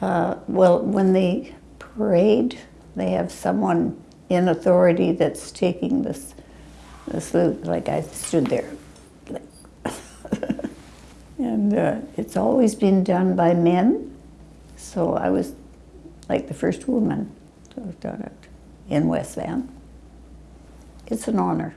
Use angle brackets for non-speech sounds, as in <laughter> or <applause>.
Uh, well, when they parade, they have someone in authority that's taking this, this loop. like I stood there. <laughs> And uh, it's always been done by men, so I was like the first woman to have done it in West Van. It's an honor.